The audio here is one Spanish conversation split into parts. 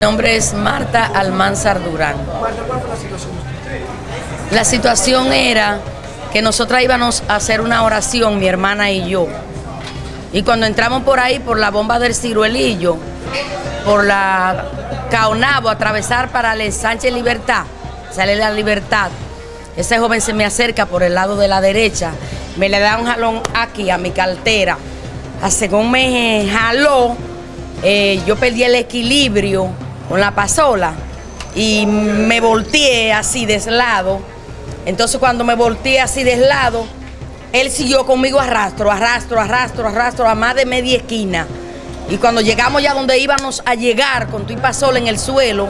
Mi nombre es Marta Almanzar Durán. ¿cuál fue la situación? La situación era que nosotras íbamos a hacer una oración, mi hermana y yo. Y cuando entramos por ahí, por la bomba del ciruelillo, por la Caonabo, atravesar para el Sánchez Libertad, sale la libertad, ese joven se me acerca por el lado de la derecha, me le da un jalón aquí a mi cartera. A según me jaló, eh, yo perdí el equilibrio con la pasola y me volteé así de lado. Entonces cuando me volteé así de lado, él siguió conmigo arrastro, arrastro, arrastro, arrastro a más de media esquina. Y cuando llegamos ya donde íbamos a llegar con tu pasola en el suelo,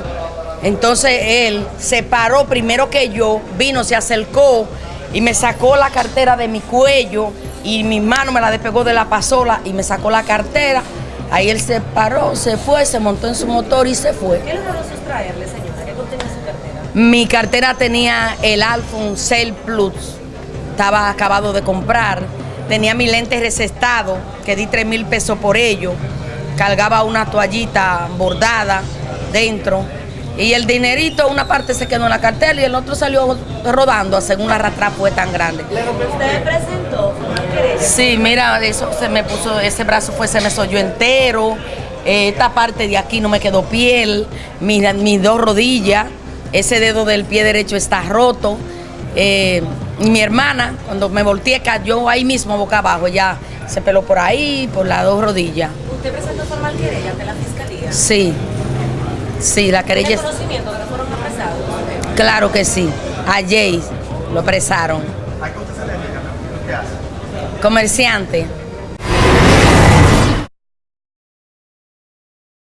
entonces él se paró primero que yo, vino, se acercó y me sacó la cartera de mi cuello y mi mano me la despegó de la pasola y me sacó la cartera. Ahí él se paró, se fue, se montó en su motor y se fue. ¿Qué logró sustraerle, señora? ¿Qué contenía su cartera? Mi cartera tenía el iPhone 6 Plus, estaba acabado de comprar. Tenía mi lente recestado, que di 3 mil pesos por ello. Cargaba una toallita bordada dentro. Y el dinerito, una parte se quedó en la cartera y el otro salió rodando, según la arrastra fue tan grande. ¿Usted presentó? Sí, mira, eso se me puso, ese brazo fue, se me soyó entero, eh, esta parte de aquí no me quedó piel, mira, mis dos rodillas, ese dedo del pie derecho está roto. eh, y mi hermana, cuando me volteé, cayó ahí mismo boca abajo, ya se peló por ahí, por las dos rodillas. ¿Usted presentó formal querella ante la fiscalía? Sí, sí, la querella, ¿Tiene conocimiento de que fueron apresados? claro que sí, a Jay lo apresaron. ¿A qué usted se le? ¿Qué hace? Comerciante,